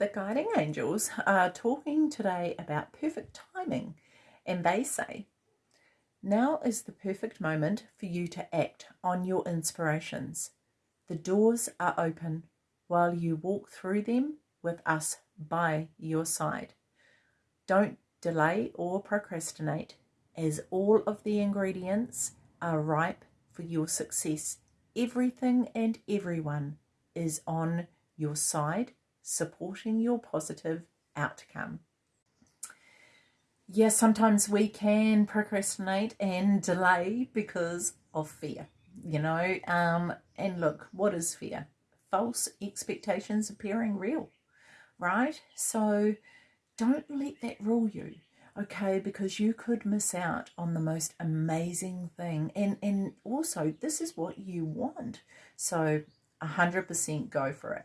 the guiding angels are talking today about perfect timing, and they say, Now is the perfect moment for you to act on your inspirations. The doors are open while you walk through them with us by your side. Don't delay or procrastinate, as all of the ingredients are ripe for your success. Everything and everyone is on your side supporting your positive outcome. Yes, sometimes we can procrastinate and delay because of fear, you know. Um, and look, what is fear? False expectations appearing real, right? So don't let that rule you, okay? Because you could miss out on the most amazing thing. And, and also, this is what you want. So 100% go for it.